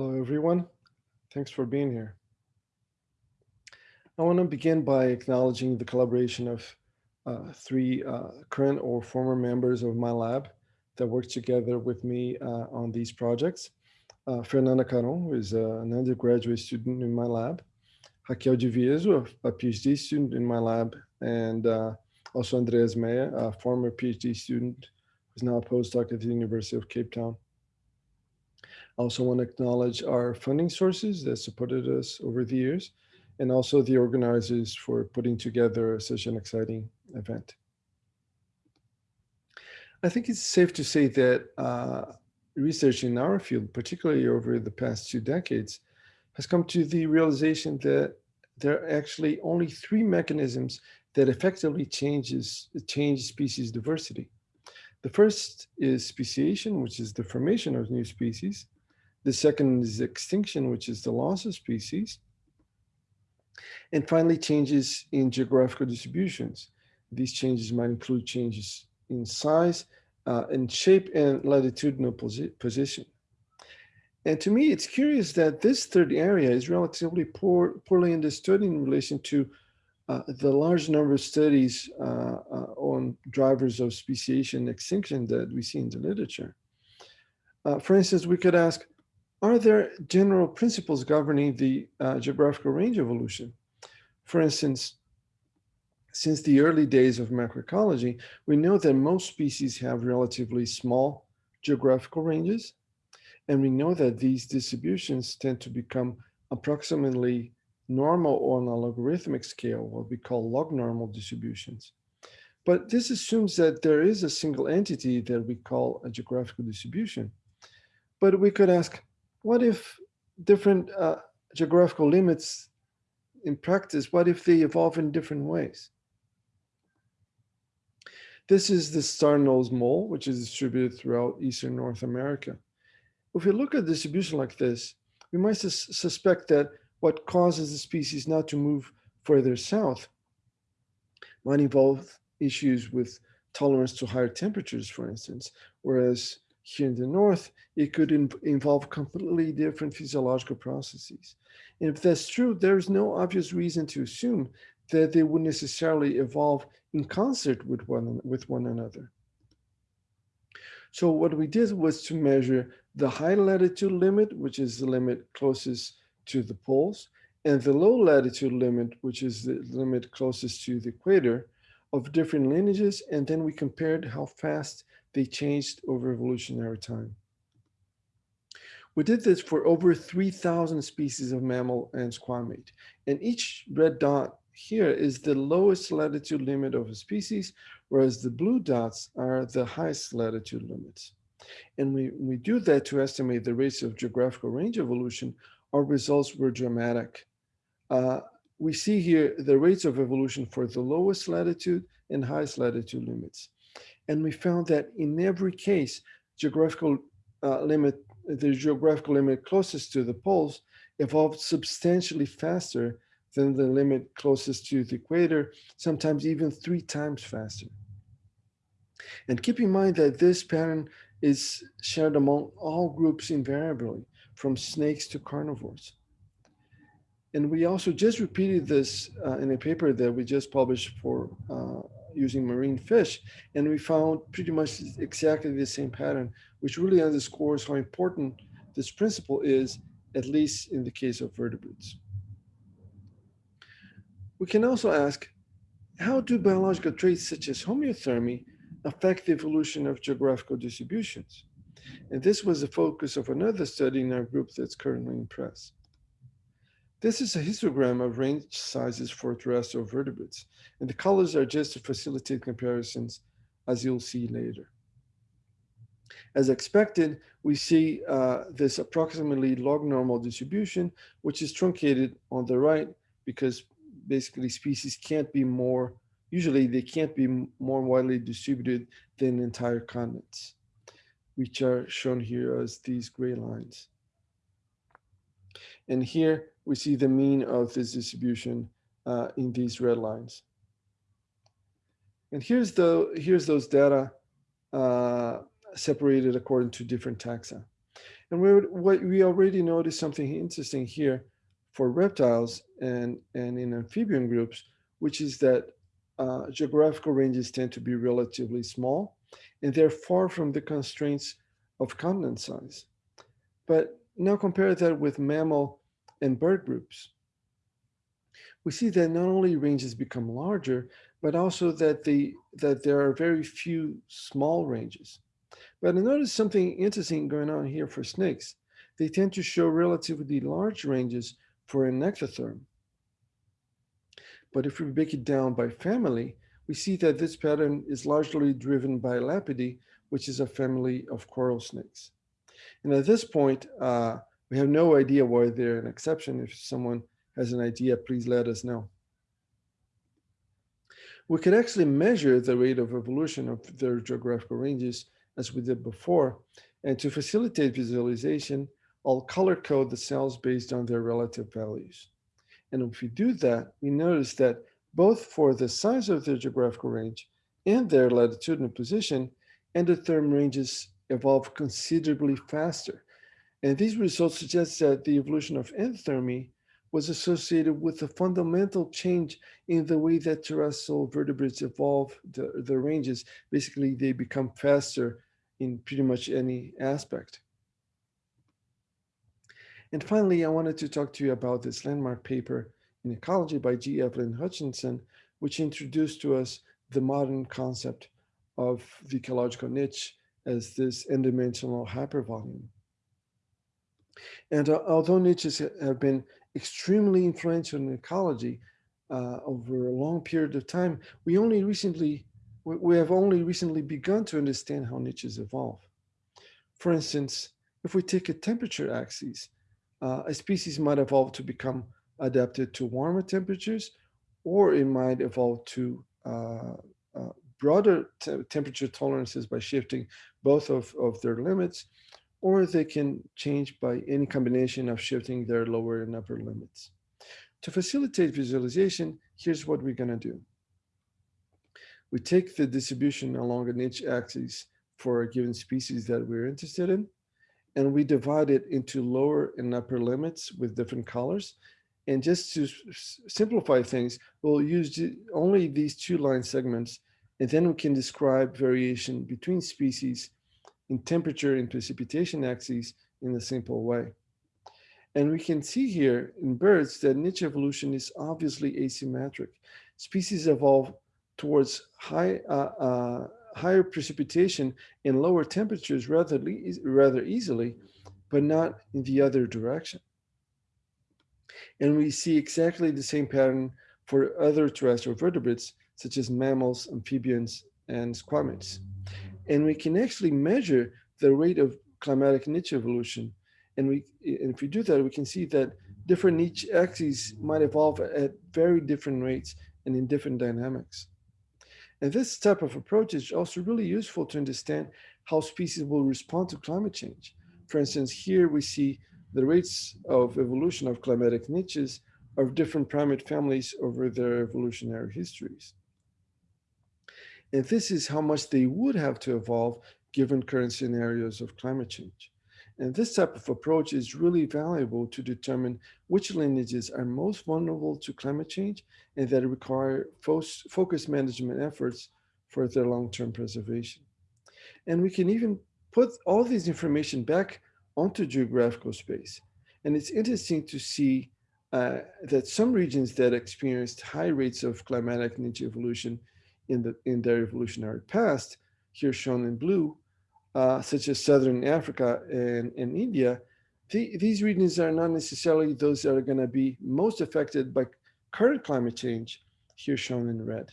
Hello, everyone. Thanks for being here. I want to begin by acknowledging the collaboration of uh, three uh, current or former members of my lab that work together with me uh, on these projects. Uh, Fernanda Caron, who is uh, an undergraduate student in my lab, Raquel de Vieso, a PhD student in my lab, and uh, also Andreas Meyer, a former PhD student who's now a postdoc at the University of Cape Town. I also want to acknowledge our funding sources that supported us over the years, and also the organizers for putting together such an exciting event. I think it's safe to say that uh, research in our field, particularly over the past two decades, has come to the realization that there are actually only three mechanisms that effectively changes change species diversity. The first is speciation, which is the formation of new species. The second is extinction, which is the loss of species. And finally, changes in geographical distributions. These changes might include changes in size, uh, shape and latitudinal posi position. And to me, it's curious that this third area is relatively poor, poorly understood in relation to uh, the large number of studies uh, uh, on drivers of speciation extinction that we see in the literature. Uh, for instance, we could ask, are there general principles governing the uh, geographical range evolution? For instance, since the early days of macroecology, we know that most species have relatively small geographical ranges, and we know that these distributions tend to become approximately normal on a logarithmic scale, what we call log normal distributions. But this assumes that there is a single entity that we call a geographical distribution. But we could ask, what if different uh, geographical limits in practice, what if they evolve in different ways? This is the star-nosed mole, which is distributed throughout Eastern North America. If we look at distribution like this, we might sus suspect that what causes the species not to move further south might involve issues with tolerance to higher temperatures, for instance, whereas here in the north, it could in involve completely different physiological processes. And if that's true, there's no obvious reason to assume that they would necessarily evolve in concert with one, with one another. So what we did was to measure the high latitude limit, which is the limit closest to the poles, and the low latitude limit, which is the limit closest to the equator of different lineages. And then we compared how fast they changed over evolutionary time. We did this for over 3,000 species of mammal and squamate, and each red dot here is the lowest latitude limit of a species, whereas the blue dots are the highest latitude limits. And we, we do that to estimate the rates of geographical range evolution, our results were dramatic. Uh, we see here the rates of evolution for the lowest latitude and highest latitude limits. And we found that in every case, geographical uh, limit, the geographical limit closest to the poles evolved substantially faster than the limit closest to the equator, sometimes even three times faster. And keep in mind that this pattern is shared among all groups invariably, from snakes to carnivores. And we also just repeated this uh, in a paper that we just published for uh, using marine fish. And we found pretty much exactly the same pattern, which really underscores how important this principle is, at least in the case of vertebrates. We can also ask, how do biological traits such as homeothermy affect the evolution of geographical distributions? And this was the focus of another study in our group that's currently in press. This is a histogram of range sizes for terrestrial vertebrates, and the colors are just to facilitate comparisons, as you'll see later. As expected, we see uh, this approximately log normal distribution, which is truncated on the right because basically species can't be more, usually they can't be more widely distributed than entire continents, which are shown here as these gray lines. And here we see the mean of this distribution uh, in these red lines. And here's the here's those data uh, separated according to different taxa. And we what we already noticed something interesting here for reptiles and, and in amphibian groups, which is that uh, geographical ranges tend to be relatively small and they're far from the constraints of continent size. But now compare that with mammal and bird groups. We see that not only ranges become larger, but also that, the, that there are very few small ranges. But I noticed something interesting going on here for snakes. They tend to show relatively large ranges for an ectotherm. But if we break it down by family, we see that this pattern is largely driven by Elapidae, which is a family of coral snakes. And at this point, uh, we have no idea why they're an exception. If someone has an idea, please let us know. We could actually measure the rate of evolution of their geographical ranges as we did before. And to facilitate visualization, I'll color code the cells based on their relative values. And if we do that, we notice that both for the size of their geographical range and their latitudinal position, endotherm ranges evolve considerably faster. And these results suggest that the evolution of endothermy was associated with a fundamental change in the way that terrestrial vertebrates evolve the, the ranges. Basically, they become faster in pretty much any aspect. And finally, I wanted to talk to you about this landmark paper in ecology by G. Evelyn Hutchinson, which introduced to us the modern concept of the ecological niche as this n-dimensional hypervolume. And uh, although niches have been extremely influential in ecology uh, over a long period of time, we only recently, we have only recently begun to understand how niches evolve. For instance, if we take a temperature axis, uh, a species might evolve to become adapted to warmer temperatures, or it might evolve to uh, uh, broader te temperature tolerances by shifting both of, of their limits, or they can change by any combination of shifting their lower and upper limits. To facilitate visualization, here's what we're going to do. We take the distribution along an niche axis for a given species that we're interested in, and we divide it into lower and upper limits with different colors. And just to simplify things, we'll use only these two line segments, and then we can describe variation between species in temperature and precipitation axes in a simple way. And we can see here in birds that niche evolution is obviously asymmetric. Species evolve towards high, uh, uh, higher precipitation and lower temperatures rather, rather easily, but not in the other direction. And we see exactly the same pattern for other terrestrial vertebrates, such as mammals, amphibians, and squamates. And we can actually measure the rate of climatic niche evolution. And, we, and if we do that, we can see that different niche axes might evolve at very different rates and in different dynamics. And this type of approach is also really useful to understand how species will respond to climate change. For instance, here we see the rates of evolution of climatic niches of different primate families over their evolutionary histories. And this is how much they would have to evolve given current scenarios of climate change. And this type of approach is really valuable to determine which lineages are most vulnerable to climate change and that require focused management efforts for their long-term preservation. And we can even put all this information back onto geographical space. And it's interesting to see uh, that some regions that experienced high rates of climatic niche evolution in, the, in their evolutionary past, here shown in blue, uh, such as Southern Africa and, and India, the, these regions are not necessarily those that are going to be most affected by current climate change, here shown in red.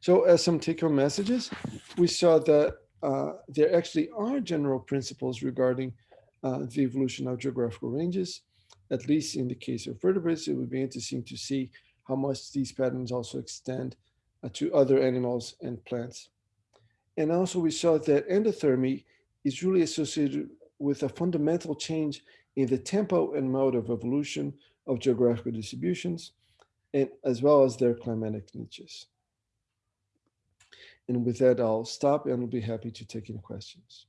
So as some take-home messages, we saw that uh, there actually are general principles regarding uh, the evolution of geographical ranges, at least in the case of vertebrates. It would be interesting to see how much these patterns also extend Uh, to other animals and plants. And also we saw that endothermy is really associated with a fundamental change in the tempo and mode of evolution of geographical distributions, and as well as their climatic niches. And with that, I'll stop and I'll be happy to take any questions.